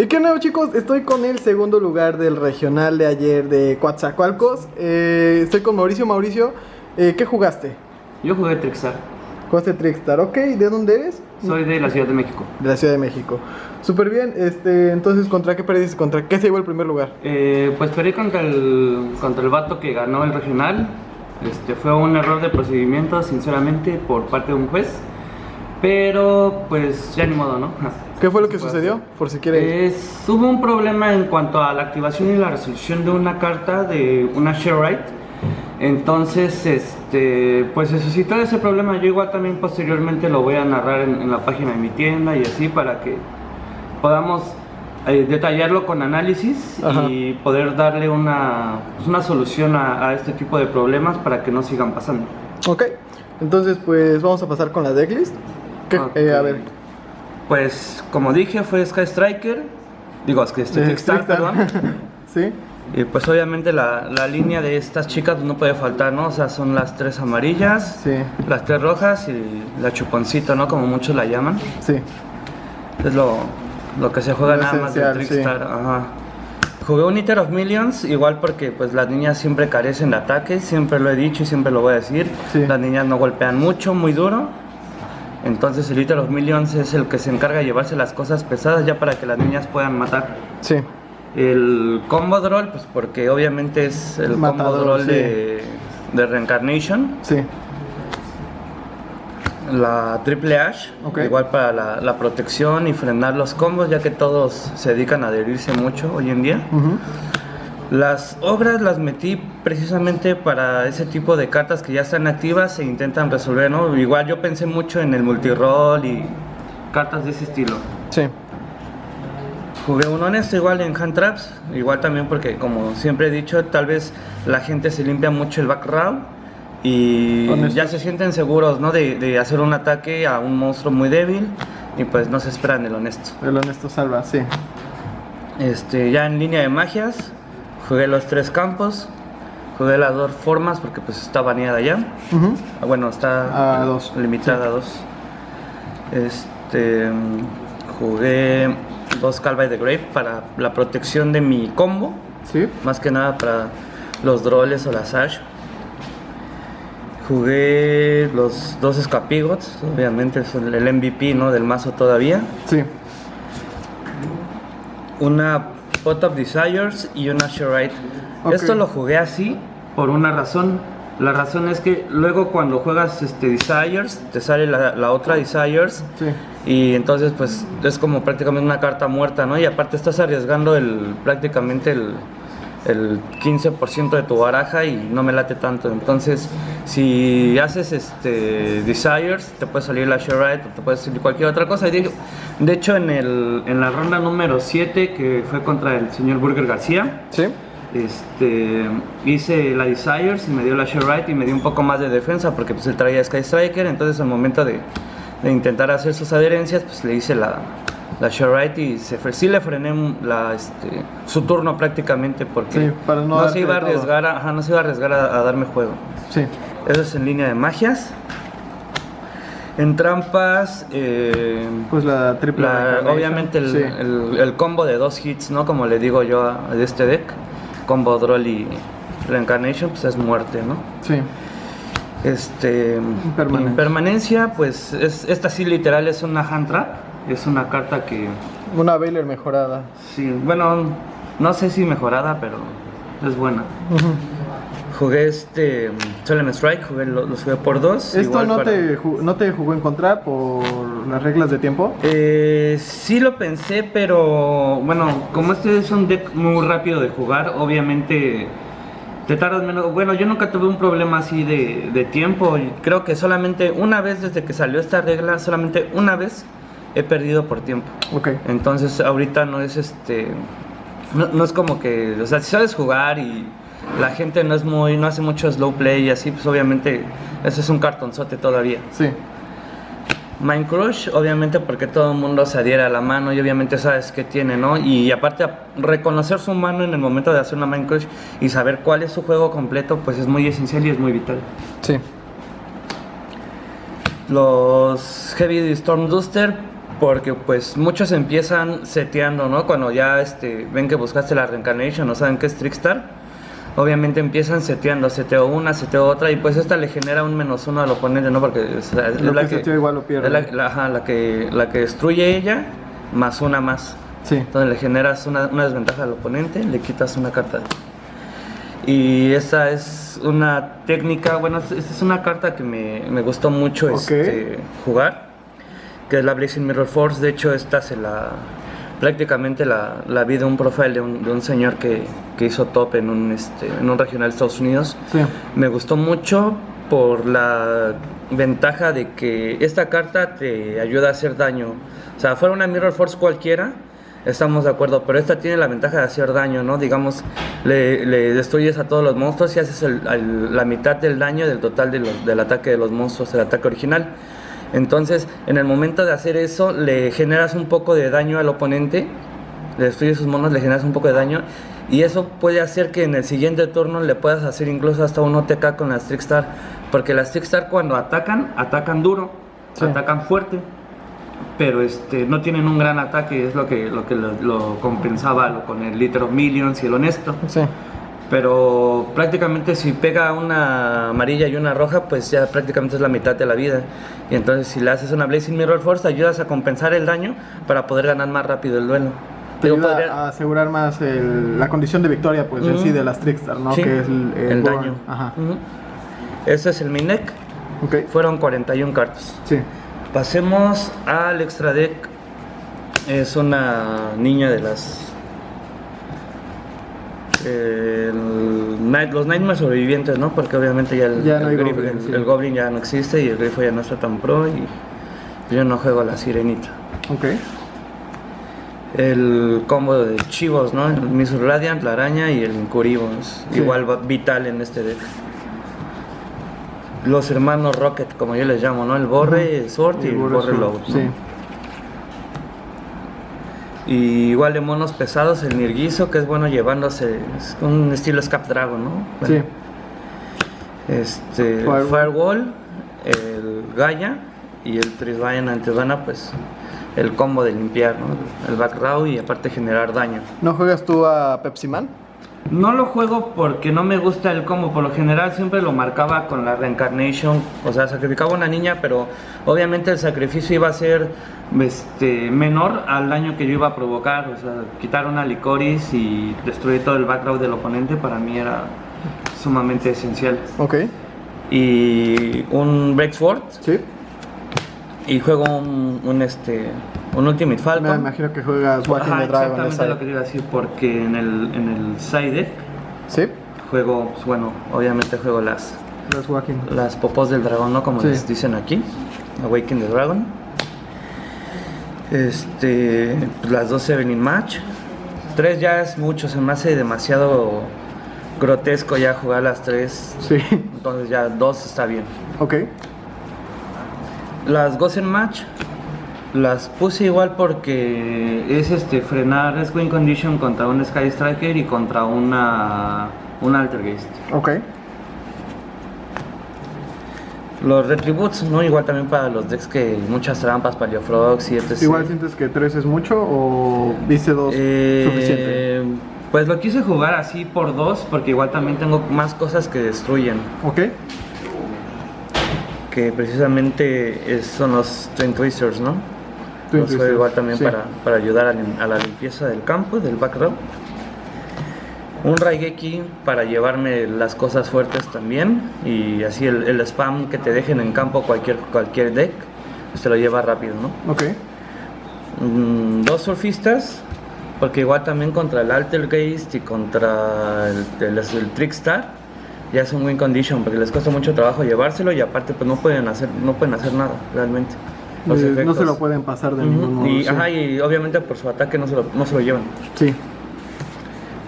Y qué nuevo chicos, estoy con el segundo lugar del regional de ayer de Coatzacoalcos. Eh, estoy con Mauricio. Mauricio, eh, ¿qué jugaste? Yo jugué Trickstar. Jugaste Trickstar, ok. ¿De dónde eres? Soy de la Ciudad de México. De la Ciudad de México. Súper bien, este, entonces, ¿contra qué perdiste? ¿Contra qué se llevó el primer lugar? Eh, pues perdí contra el, contra el vato que ganó el regional. Este, fue un error de procedimiento, sinceramente, por parte de un juez. Pero, pues, ya ni modo, ¿no? ¿Qué fue lo que sucedió? Por si quiere. Es, hubo un problema en cuanto a la activación y la resolución de una carta de una share right. Entonces, este, pues se suscitó ese problema. Yo igual también posteriormente lo voy a narrar en, en la página de mi tienda y así para que podamos eh, detallarlo con análisis Ajá. y poder darle una, pues, una solución a, a este tipo de problemas para que no sigan pasando. Ok, entonces, pues vamos a pasar con la decklist. Eh, a ver. Pues como dije fue Sky Striker, digo Sky Eh, Trickstar, Trickstar. perdón. sí, Y pues obviamente la, la línea de estas chicas no puede faltar, ¿no? O sea, son las tres amarillas, sí, las tres rojas y la chuponcito, ¿no? Como muchos la llaman. sí. Es lo, lo que se juega Lo nada más de sí. Trickstar. Ajá. Jugué un Eater of Millions, igual porque pues las niñas siempre carecen de ataque, siempre lo he dicho y siempre lo voy a decir. Sí. Las niñas no golpean mucho, muy duro. Entonces el Eater of Millions es el que se encarga de llevarse las cosas pesadas ya para que las niñas puedan matar. Sí, El combo droll, pues porque obviamente es el combo droll sí. de, de Reincarnation. sí. La Triple Ash, igual para la, la protección y frenar los combos, ya que todos se dedican a adherirse mucho hoy en día. Las obras las metí precisamente para ese tipo de cartas que ya están activas e intentan resolver, ¿no? Igual yo pensé mucho en el multiroll y cartas de ese estilo. Sí, Jugué un honesto igual en hand traps, igual también porque como siempre he dicho, tal vez la gente se limpia mucho el back row y Honesto. ya se sienten seguros, ¿no? De, de hacer un ataque a un monstruo muy débil y pues no se esperan el honesto. el honesto salva, sí. Este, ya en línea de magias, jugué los tres campos, jugué las dos formas porque pues está baneada ya. Ah, Bueno, está A dos, limitada a dos. Este, jugué dos Calva de Grave para la protección de mi combo, Sí, más que nada para los droles o las Ash. Jugué los dos Scapigots, obviamente es el el MVP ¿no? del mazo todavía. sí. Una Pot of Desires y una. Esto lo jugué así por una razón. La razón es que luego cuando juegas este Desires, te sale la, la otra Desires Sí, y entonces pues es como prácticamente una carta muerta, ¿no? Y aparte estás arriesgando el prácticamente el, el 15% de tu baraja y no me late tanto. Entonces, si haces este Desires, te puede salir la Sherite o te puede salir cualquier otra cosa. Y de, hecho, en, el, en la ronda número 7, que fue contra el señor Burger García, sí. este, hice la Desires y me dio la Sherite y me dio un poco más de defensa porque pues él traía Sky Striker, entonces al momento de, de intentar hacer sus adherencias, pues le hice la, la Sherite y se, fre- sí le frené la, este, su turno prácticamente porque Sí, para no se iba a arriesgar, a, ajá, no se iba a arriesgar a, a darme juego. Sí, Eso es en línea de magias. En trampas, eh, pues la triple. la- obviamente el, sí. el- el combo de dos hits, ¿no? Como le digo yo a, de este deck, combo Droll y Reincarnation, pues es muerte, ¿no? Sí, Este, impermanencia, pues es, esta sí literal es una hand trap, es una carta que, una Baylor mejorada. sí, bueno, no sé si mejorada, pero es buena. Jugué este Solemn Strike, jugué, lo- los jugué por dos. ¿Esto igual no, para- te, no te jugó en contra por las reglas de tiempo? Eh, sí lo pensé, pero bueno, como este es un deck muy rápido de jugar, obviamente te tardas menos. Bueno, yo nunca tuve un problema así de, de tiempo. Creo que solamente una vez desde que salió esta regla, solamente una vez he perdido por tiempo. Ok, Entonces ahorita no es este, no, no es como que, o sea, si sabes jugar y la gente no es muy, no hace mucho slow play y así, pues obviamente ese es un cartonzote todavía. sí, Mind Crush, obviamente porque todo el mundo se adhiere a la mano y obviamente sabes qué tiene, ¿no? Y aparte reconocer su mano en el momento de hacer una Mind Crush y saber cuál es su juego completo, pues es muy esencial y es muy vital. sí. Los Heavy Storm Duster, Porque pues muchos empiezan seteando, ¿no? Cuando ya este, ven que buscaste la reincarnation, no saben qué es Trickstar. Obviamente empiezan seteando, seteo una, seteo otra, y pues esta le genera un menos uno al oponente, ¿no? Porque o sea, es Lo la que seteó igual lo pierde. es la, la- ajá, la que, la que destruye ella, más una más. Sí. Entonces le generas una, una desventaja al oponente, le quitas una carta. Y esta es una técnica, bueno, esta es una carta que me, me gustó mucho Ok. este, jugar, que es la Blazing Mirror Force. De hecho, esta se la prácticamente la, la vi de un profile de un, de un señor que, que hizo top en un, este, en un regional de Estados Unidos. Sí. Me gustó mucho por la ventaja de que esta carta te ayuda a hacer daño. O sea, fuera una Mirror Force cualquiera, estamos de acuerdo, pero esta tiene la ventaja de hacer daño, ¿no? Digamos, le, le destruyes a todos los monstruos y haces el- el- la mitad del daño del total de los- del ataque de los monstruos, el ataque original. Entonces, en el momento de hacer eso, le generas un poco de daño al oponente, le destruyes sus monos, le generas un poco de daño, y eso puede hacer que en el siguiente turno le puedas hacer incluso hasta un OTK con las Trickstar, porque las Trickstar cuando atacan, atacan duro, Sí. atacan fuerte, pero este, no tienen un gran ataque, es lo que lo, que lo, lo compensaba lo- con el Liter of Millions y el Honesto. Sí. Pero prácticamente si pega una amarilla y una roja, pues ya prácticamente es la mitad de la vida. Y entonces si le haces una Blazing Mirror Force, ayudas a compensar el daño para poder ganar más rápido el duelo. Te ayuda podría- a asegurar más el- la condición de victoria, pues, en Ujú. sí, de las Trickstar, ¿no? Sí, Que es el, el burn. daño. Ajá. Ujú. Ese es el main deck. Ok. Fueron 41 cartas. Sí. Pasemos al extra deck. Es una niña de las. El Night- los Nightmares sobrevivientes, ¿no? Porque obviamente ya el, Ya no hay el grifo- Goblin, el- sí. el Goblin ya no existe y el grifo ya no está tan pro y yo no juego a la sirenita. Ok. El combo de chivos, ¿no? El Misur Radiant, la araña y el Incuribo. Sí. igual vital en este deck. Los hermanos Rocket, como yo les llamo, ¿no? El Borre, el Sword y el Borre Borre Lobo. ¿no? Sí. Y igual de monos pesados, el Nirguizo, que es bueno llevándose, es un estilo Scap Dragon, ¿no? Sí. Este, Firewall. Firewall, el Gaia y el Trisvayan Antedana, pues el combo de limpiar, ¿no? El back row y aparte generar daño. ¿No juegas tú a Pepsi Man? No lo juego porque no me gusta el combo, por lo general siempre lo marcaba con la reincarnation, o sea, sacrificaba una niña, pero obviamente el sacrificio iba a ser este, menor al daño que yo iba a provocar, o sea, quitar una licoris y destruir todo el background del oponente para mí era sumamente esencial. Ok. Y un Break Sword Sí. y juego un, un, este, un Ultimate Me Falcon. imagino que juegas Walking Ajá, the Dragon. exactamente lo que te iba a decir, porque en el, en el side deck Sí. juego, pues, bueno, obviamente juego las, Los Walking. las popos del dragón, ¿no? Como Sí. les dicen aquí. Awaken the Dragon. Este, pues, las dos Evening Match. Tres ya es mucho, se me hace demasiado grotesco ya jugar las tres. Sí. Entonces ya dos está bien. Ok. Las Gozen Match las puse igual porque es este frenar es win condition contra un Sky Striker y contra una un Altergeist. Ok. Los Retributes, ¿no? Igual también para los decks que muchas trampas, Paleofrogs y etc. Igual sientes que 3 es mucho o dice 2 Eh, suficiente. Pues lo quise jugar así por dos porque igual también tengo más cosas que destruyen. Ok. Que precisamente son los Twin Twisters, ¿no? Juego Twisters, igual también sí. para, para ayudar a, la limpieza del campo, del back row. Un Raigeki para llevarme las cosas fuertes también. Y así el, el spam que te dejen en campo cualquier, cualquier deck, te lo lleva rápido, ¿no? Ok. Mm, dos surfistas, porque igual también contra el Altergeist y contra el, el, el Trickstar ya es un win condition porque les cuesta mucho trabajo llevárselo y aparte pues no pueden hacer no pueden hacer nada realmente. Los Eh, no se lo pueden pasar de ningún modo. y, sí. ajá, y obviamente por su ataque no se lo, no se lo llevan. Sí.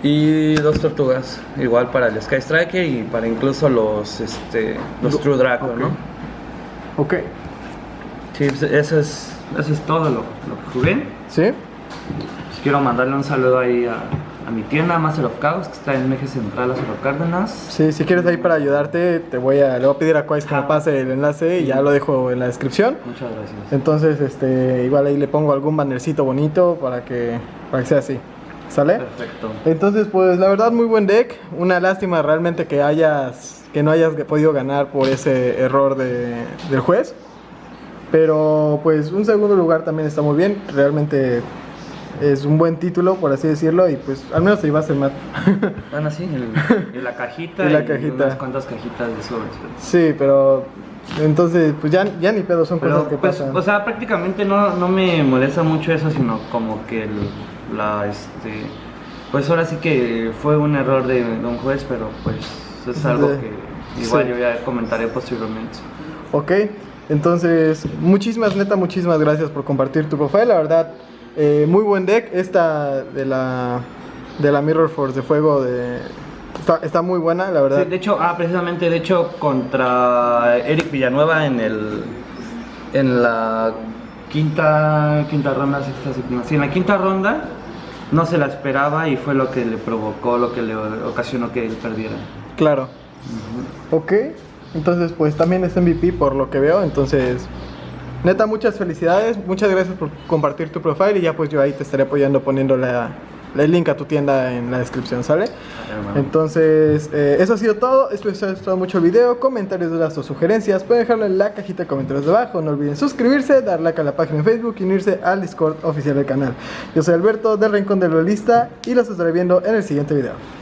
Y dos tortugas, igual para el Sky Striker y para incluso los este los Lo- True Draco. ¿no? Ok. Sí, pues, eso es, eso es todo lo, lo que jugué. ¿Sí? Pues quiero mandarle un saludo ahí a, a mi tienda Master of Chaos, que está en eje central Lázaro Cárdenas. Sí, si quieres ahí para ayudarte, te voy a, le voy a pedir a Quais que me Ajá. pase el enlace y ya lo dejo en la descripción. Muchas gracias. Entonces, este, igual ahí le pongo algún bannercito bonito para que, para que sea así. ¿Sale? Perfecto. Entonces, pues la verdad muy buen deck. Una lástima realmente que hayas que no hayas podido ganar por ese error de, del juez. Pero pues un segundo lugar también está muy bien. Realmente es un buen título, por así decirlo. Y pues al menos te ibas el mat. Bueno, sí, el- y la cajita Y la cajita. unas cuantas cajitas de sobres. pero- sí, pero entonces pues ya, ya ni pedo, son Pero, cosas que pues, pasan. o sea, prácticamente no, no me molesta mucho eso, sino como que el- la, este, pues ahora sí que fue un error de, de un juez, pero pues es algo De- que igual sí. yo ya comentaré posteriormente. Ok, entonces muchísimas, neta, muchísimas gracias por compartir tu profile. La verdad, eh, muy buen deck. Esta de la, de la Mirror Force de fuego de, está, está muy buena, la verdad. Sí, de hecho, ah, precisamente, de hecho, contra Eric Villanueva en el, en la quinta, quinta ronda, sexta, séptima, sí, en la quinta ronda no se la esperaba y fue lo que le provocó, lo que le ocasionó que él perdiera. Claro. Ok, entonces pues también es MVP por lo que veo. Entonces, neta, muchas felicidades. Muchas gracias por compartir tu profile y ya pues yo ahí te estaré apoyando poniendo la, el link a tu tienda en la descripción, ¿sale? Entonces, eh, eso ha sido todo. Espero que les haya gustado mucho el video. Comentarios, dudas o sugerencias, pueden dejarlo en la cajita de comentarios de abajo. No olviden suscribirse, dar like a la página en Facebook y unirse al Discord oficial del canal. Yo soy Alberto del Rincón del Duelista y los estaré viendo en el siguiente video.